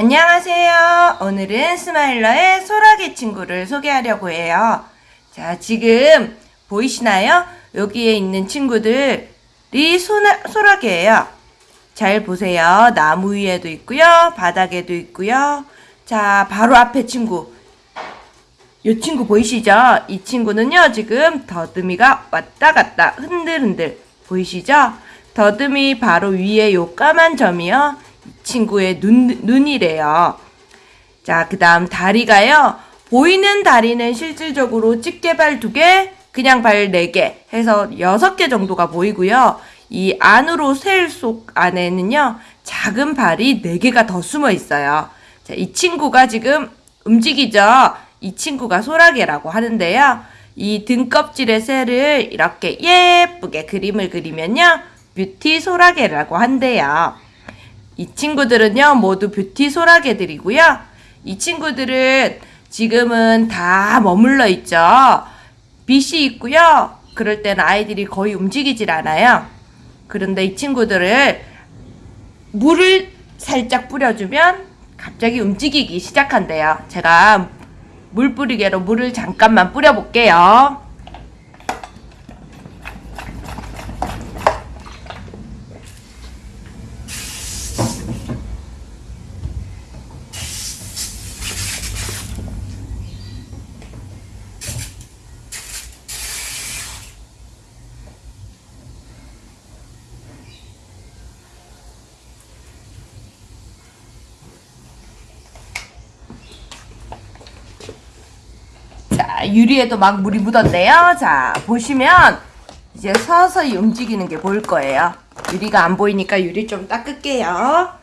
안녕하세요. 오늘은 스마일러의 소라게 친구를 소개하려고 해요. 자, 지금 보이시나요? 여기에 있는 친구들이 소나, 소라게예요. 잘 보세요. 나무 위에도 있고요. 바닥에도 있고요. 자, 바로 앞에 친구. 이 친구 보이시죠? 이 친구는요, 지금 더듬이가 왔다 갔다 흔들흔들 보이시죠? 더듬이 바로 위에 요 까만 점이요. 이 친구의 눈, 눈이래요. 자, 그 다음 다리가요. 보이는 다리는 실질적으로 집게발 두 개, 그냥 발네개 해서 여섯 개 정도가 보이고요. 이 안으로 셀 속 안에는요. 작은 발이 네 개가 더 숨어 있어요. 자, 이 친구가 지금 움직이죠. 이 친구가 소라게라고 하는데요. 이 등껍질의 셀을 이렇게 예쁘게 그림을 그리면요. 뷰티 소라게라고 한대요. 이 친구들은요, 모두 뷰티 소라게들이고요. 이 친구들은 지금은 다 머물러 있죠. 빛이 있고요. 그럴 때는 아이들이 거의 움직이질 않아요. 그런데 이 친구들을 물을 살짝 뿌려주면 갑자기 움직이기 시작한대요. 제가 물 뿌리개로 물을 잠깐만 뿌려볼게요. 유리에도 막 물이 묻었네요. 자, 보시면 이제 서서히 움직이는 게 보일 거예요. 유리가 안 보이니까 유리 좀 닦을게요.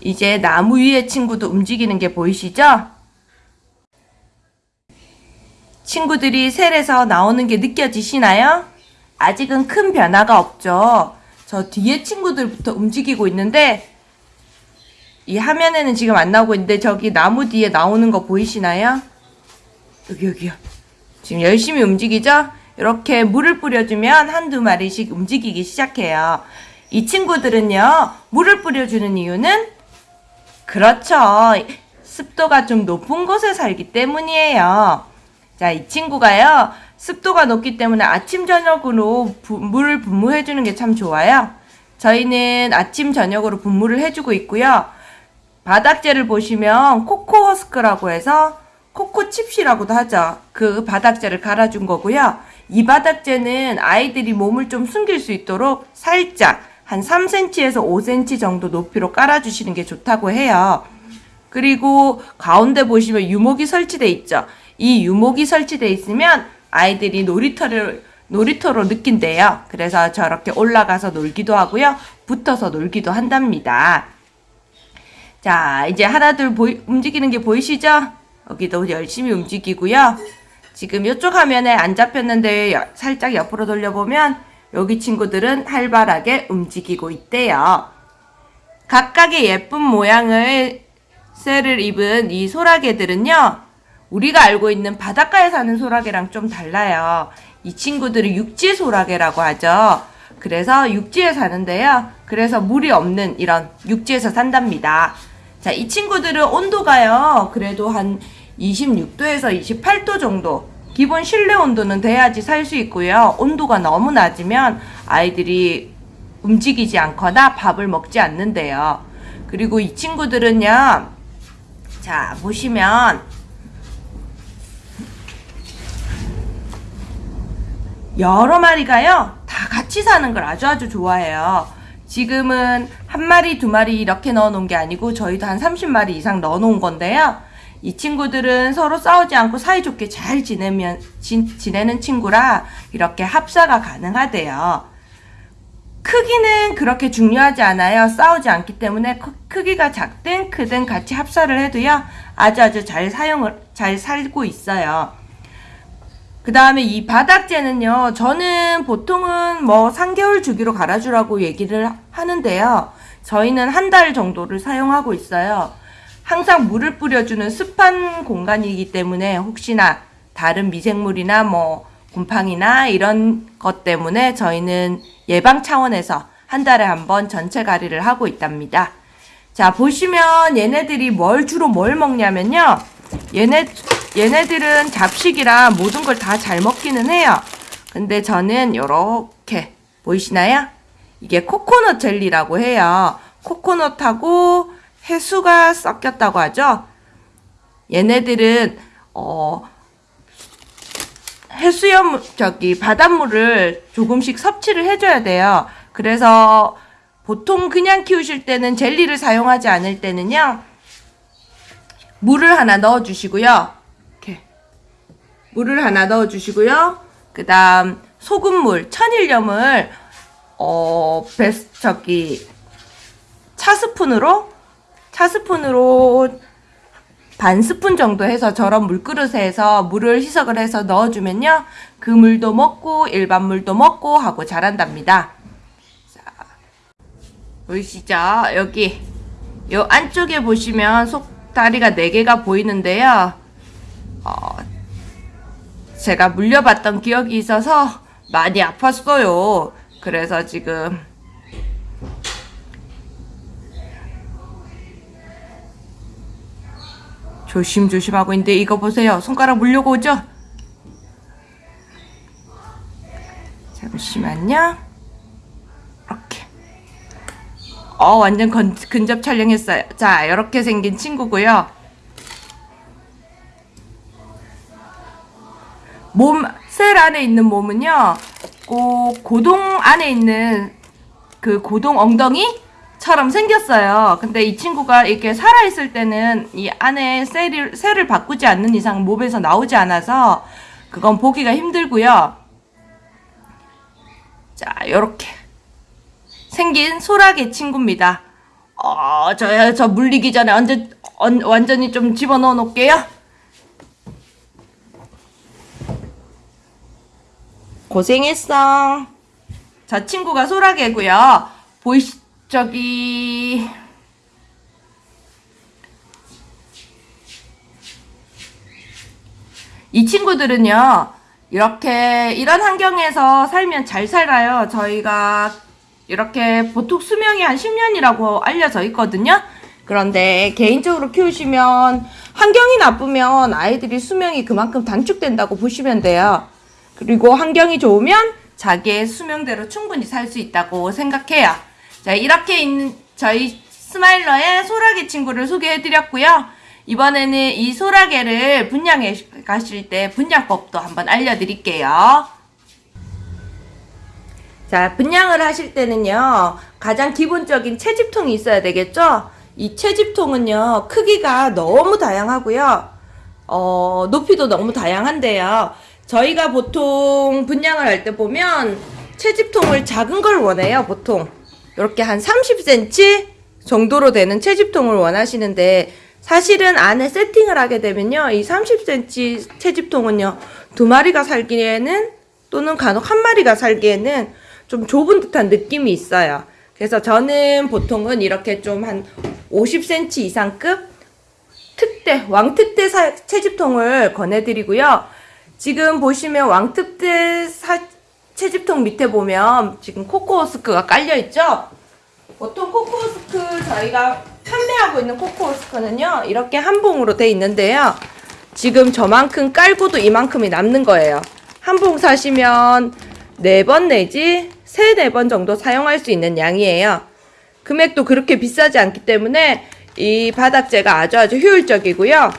이제 나무 위에 친구도 움직이는 게 보이시죠? 친구들이 셀에서 나오는 게 느껴지시나요? 아직은 큰 변화가 없죠. 저 뒤에 친구들부터 움직이고 있는데 이 화면에는 지금 안 나오고 있는데 저기 나무 뒤에 나오는 거 보이시나요? 여기 여기요. 지금 열심히 움직이죠? 이렇게 물을 뿌려주면 한두 마리씩 움직이기 시작해요. 이 친구들은요, 물을 뿌려주는 이유는 그렇죠. 습도가 좀 높은 곳에 살기 때문이에요. 자, 이 친구가요, 습도가 높기 때문에 아침, 저녁으로 부, 물을 분무해 주는 게 참 좋아요. 저희는 아침, 저녁으로 분무를 해 주고 있고요. 바닥재를 보시면 코코 허스크라고 해서 코코 칩시라고도 하죠. 그 바닥재를 갈아준 거고요. 이 바닥재는 아이들이 몸을 좀 숨길 수 있도록 살짝 한 3cm에서 5cm 정도 높이로 깔아주시는 게 좋다고 해요. 그리고 가운데 보시면 유목이 설치돼 있죠. 이 유목이 설치돼 있으면 아이들이 놀이터를 놀이터로 느낀대요. 그래서 저렇게 올라가서 놀기도 하고요. 붙어서 놀기도 한답니다. 자, 이제 하나둘 보이, 움직이는 게 보이시죠? 여기도 열심히 움직이고요. 지금 이쪽 화면에 안 잡혔는데 여, 살짝 옆으로 돌려보면 여기 친구들은 활발하게 움직이고 있대요. 각각의 예쁜 모양을 셀을 입은 이 소라게들은요. 우리가 알고 있는 바닷가에 사는 소라게랑 좀 달라요. 이 친구들은 육지 소라게라고 하죠. 그래서 육지에 사는데요. 그래서 물이 없는 이런 육지에서 산답니다. 자, 이 친구들은 온도가요. 그래도 한 26도에서 28도 정도. 기본 실내 온도는 돼야지 살 수 있고요. 온도가 너무 낮으면 아이들이 움직이지 않거나 밥을 먹지 않는데요. 그리고 이 친구들은요. 자, 보시면 여러 마리가요. 다 같이 사는 걸 아주 아주 좋아해요. 지금은 한 마리, 두 마리 이렇게 넣어 놓은 게 아니고 저희도 한 30마리 이상 넣어 놓은 건데요. 이 친구들은 서로 싸우지 않고 사이좋게 잘 지내면 지, 지내는 친구라 이렇게 합사가 가능하대요. 크기는 그렇게 중요하지 않아요. 싸우지 않기 때문에 크기가 작든 크든 같이 합사를 해도요. 아주 아주 잘 사용을 잘 살고 있어요. 그 다음에 이 바닥재는요, 저는 보통은 뭐 3개월 주기로 갈아주라고 얘기를 하는데요. 저희는 한 달 정도를 사용하고 있어요. 항상 물을 뿌려주는 습한 공간이기 때문에 혹시나 다른 미생물이나 뭐 곰팡이나 이런 것 때문에 저희는 예방 차원에서 한 달에 한 번 전체 가리를 하고 있답니다. 자, 보시면 얘네들이 뭘 주로 뭘 먹냐면요. 얘네, 얘네들은 잡식이라 모든 걸 다 잘 먹기는 해요. 근데 저는 요렇게, 보이시나요? 이게 코코넛 젤리라고 해요. 코코넛하고 해수가 섞였다고 하죠. 얘네들은, 어, 해수염, 저기, 바닷물을 조금씩 섭취를 해줘야 돼요. 그래서 보통 그냥 키우실 때는 젤리를 사용하지 않을 때는요, 물을 하나 넣어 주시고요. 이렇게. 물을 하나 넣어 주시고요. 그 다음, 소금물, 천일염을, 어, 베스, 저기, 차 스푼으로, 차 스푼으로 반 스푼 정도 해서 저런 물그릇에 해서 물을 희석을 해서 넣어주면요. 그 물도 먹고 일반 물도 먹고 하고 자란답니다. 자, 보이시죠? 여기 요 안쪽에 보시면 속 다리가 4개가 보이는데요. 어, 제가 물려봤던 기억이 있어서 많이 아팠어요. 그래서 지금 조심조심하고 있는데 이거 보세요. 손가락 물려고 오죠? 잠시만요. 이렇게. 어, 완전 건, 근접 촬영했어요. 자, 이렇게 생긴 친구고요. 몸, 셀 안에 있는 몸은요, 꼭 고동 안에 있는 그 고동 엉덩이처럼 생겼어요. 근데 이 친구가 이렇게 살아있을 때는 이 안에 셀을, 셀을 바꾸지 않는 이상 몸에서 나오지 않아서 그건 보기가 힘들고요. 자, 요렇게 생긴 소라게 친구입니다. 어, 저요, 저 물리기 전에 완전, 언- 완전히 좀 집어넣어 놓을게요. 고생했어. 저 친구가 소라게고요. 보이시, 저기, 이 친구들은요, 이렇게, 이런 환경에서 살면 잘 살아요. 저희가 이렇게 보통 수명이 한 10년이라고 알려져 있거든요. 그런데 개인적으로 키우시면 환경이 나쁘면 아이들이 수명이 그만큼 단축된다고 보시면 돼요. 그리고 환경이 좋으면 자기의 수명대로 충분히 살 수 있다고 생각해요. 자, 이렇게 있는 저희 스마일러의 소라게 친구를 소개해 드렸고요. 이번에는 이 소라게를 분양해 가실 때 분양법도 한번 알려드릴게요. 자, 분양을 하실 때는요, 가장 기본적인 채집통이 있어야 되겠죠? 이 채집통은요, 크기가 너무 다양하고요, 어, 높이도 너무 다양한데요. 저희가 보통 분양을 할 때 보면 채집통을 작은 걸 원해요, 보통. 이렇게 한 30cm 정도로 되는 채집통을 원하시는데, 사실은 안에 세팅을 하게 되면요, 이 30cm 채집통은요, 두 마리가 살기에는, 또는 간혹 한 마리가 살기에는 좀 좁은 듯한 느낌이 있어요. 그래서 저는 보통은 이렇게 좀 한 50cm 이상급 특대, 왕특대 사- 채집통을 권해드리고요. 지금 보시면 왕특대 사- 채집통 밑에 보면 지금 코코호스크가 깔려있죠? 보통 코코호스크 저희가 판매하고 있는 코코호스크는요, 이렇게 한 봉으로 돼 있는데요. 지금 저만큼 깔고도 이만큼이 남는 거예요. 한 봉 사시면 네 번 내지 세 네 번 정도 사용할 수 있는 양이에요. 금액도 그렇게 비싸지 않기 때문에 이 바닥재가 아주 아주 효율적이고요.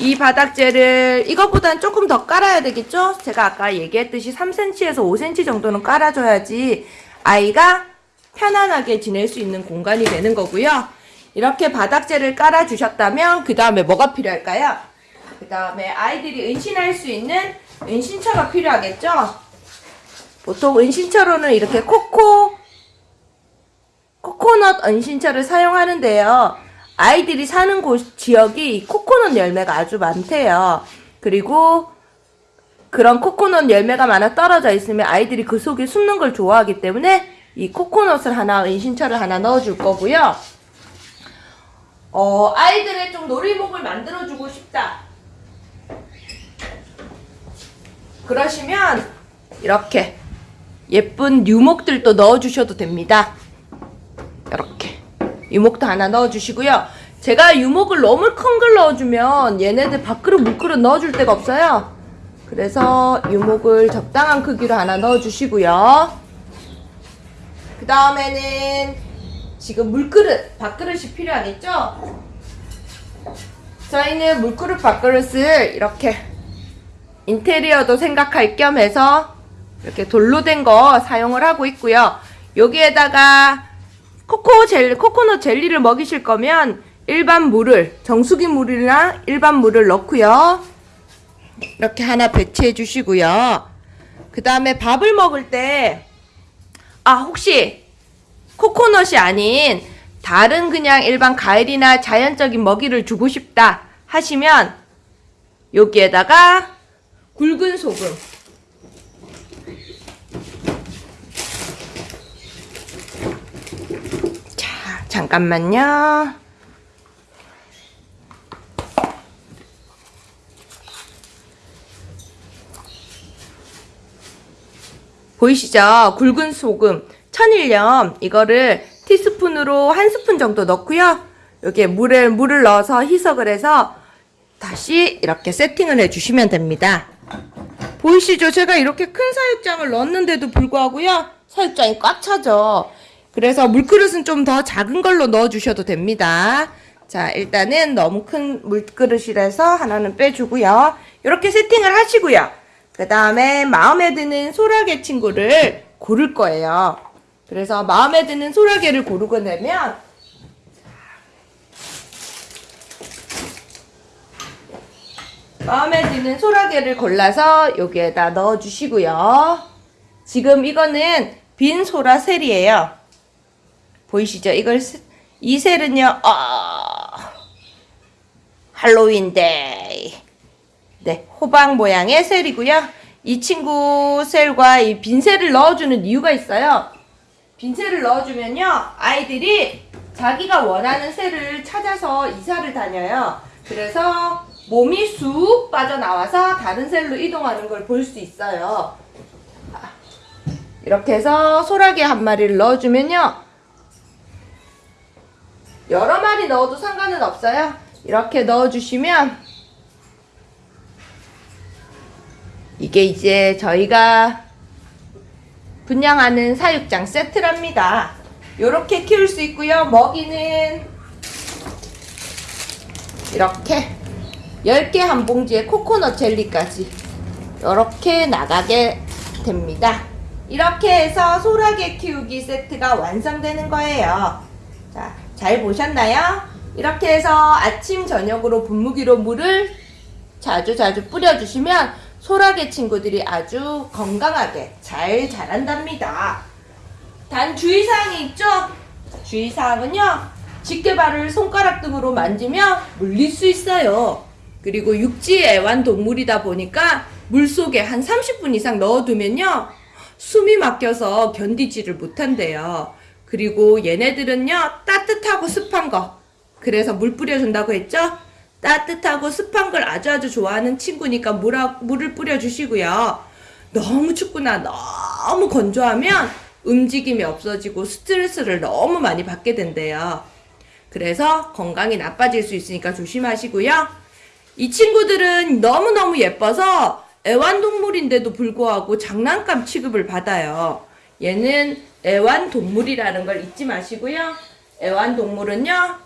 이 바닥재를 이것보다는 조금 더 깔아야 되겠죠? 제가 아까 얘기했듯이 3cm에서 5cm 정도는 깔아줘야지 아이가 편안하게 지낼 수 있는 공간이 되는 거고요. 이렇게 바닥재를 깔아주셨다면 그 다음에 뭐가 필요할까요? 그 다음에 아이들이 은신할 수 있는 은신처가 필요하겠죠? 보통 은신처로는 이렇게 코코, 코코넛 은신처를 사용하는데요. 아이들이 사는 곳, 지역이 코코넛 열매가 아주 많대요. 그리고 그런 코코넛 열매가 많아 떨어져 있으면 아이들이 그 속에 숨는 걸 좋아하기 때문에 이 코코넛을 하나, 은신처를 하나 넣어줄 거고요. 어, 아이들의 좀 놀이목을 만들어주고 싶다. 그러시면 이렇게 예쁜 유목들도 넣어주셔도 됩니다. 이렇게 유목도 하나 넣어주시고요. 제가 유목을 너무 큰 걸 넣어주면 얘네들 밥그릇 물그릇 넣어줄 데가 없어요. 그래서 유목을 적당한 크기로 하나 넣어주시고요. 그 다음에는 지금 물그릇, 밥그릇이 필요하겠죠? 저희는 물그릇, 밥그릇을 이렇게 인테리어도 생각할 겸 해서 이렇게 돌로 된 거 사용을 하고 있고요. 여기에다가 코코 젤, 코코넛 젤리를 먹이실 거면 일반 물을, 정수기 물이나 일반 물을 넣고요. 이렇게 하나 배치해 주시고요. 그 다음에 밥을 먹을 때, 아, 혹시 코코넛이 아닌 다른 그냥 일반 과일이나 자연적인 먹이를 주고 싶다 하시면 여기에다가 굵은 소금 자 잠깐만요 보이시죠? 굵은 소금, 천일염 이거를 티스푼으로 한 스푼 정도 넣고요. 여기에 물에 물을 넣어서 희석을 해서 다시 이렇게 세팅을 해주시면 됩니다. 보이시죠? 제가 이렇게 큰 사육장을 넣었는데도 불구하고요. 사육장이 꽉 차죠. 그래서 물그릇은 좀 더 작은 걸로 넣어주셔도 됩니다. 자, 일단은 너무 큰 물그릇이라서 하나는 빼주고요. 이렇게 세팅을 하시고요. 그 다음에 마음에 드는 소라게 친구를 고를 거예요. 그래서 마음에 드는 소라게를 고르고 나면 마음에 드는 소라게를 골라서 여기에다 넣어주시고요. 지금 이거는 빈 소라 셀이에요. 보이시죠? 이걸 스- 이 셀은요. 아, 할로윈데이. 네, 호박 모양의 셀이고요. 이 친구 셀과 이 빈 셀을 넣어주는 이유가 있어요. 빈 셀을 넣어주면요, 아이들이 자기가 원하는 셀을 찾아서 이사를 다녀요. 그래서 몸이 쑥 빠져나와서 다른 셀로 이동하는 걸 볼 수 있어요. 아, 이렇게 해서 소라게 한 마리를 넣어주면요, 여러 마리 넣어도 상관은 없어요. 이렇게 넣어주시면 이게 이제 저희가 분양하는 사육장 세트랍니다. 이렇게 키울 수 있고요. 먹이는 이렇게 10개 한 봉지에 코코넛 젤리까지 이렇게 나가게 됩니다. 이렇게 해서 소라게 키우기 세트가 완성되는 거예요. 자, 잘 보셨나요? 이렇게 해서 아침, 저녁으로 분무기로 물을 자주 자주 뿌려주시면 소라게 친구들이 아주 건강하게 잘 자란답니다. 단 주의사항이 있죠? 주의사항은요, 집게발을 손가락 등으로 만지면 물릴 수 있어요. 그리고 육지 애완동물이다 보니까 물속에 한 30분 이상 넣어두면요, 숨이 막혀서 견디지를 못한대요. 그리고 얘네들은요, 따뜻하고 습한 거. 그래서 물 뿌려준다고 했죠? 따뜻하고 습한 걸 아주 아주 좋아하는 친구니까 물, 물을 뿌려주시고요. 너무 춥거나 너무 건조하면 움직임이 없어지고 스트레스를 너무 많이 받게 된대요. 그래서 건강이 나빠질 수 있으니까 조심하시고요. 이 친구들은 너무너무 예뻐서 애완동물인데도 불구하고 장난감 취급을 받아요. 얘는 애완동물이라는 걸 잊지 마시고요. 애완동물은요,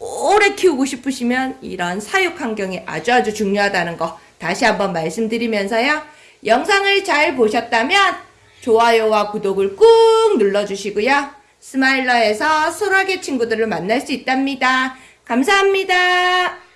오래 키우고 싶으시면 이런 사육 환경이 아주 아주 중요하다는 거 다시 한번 말씀드리면서요. 영상을 잘 보셨다면 좋아요와 구독을 꾹 눌러주시고요. 스마일러에서 소라게 친구들을 만날 수 있답니다. 감사합니다.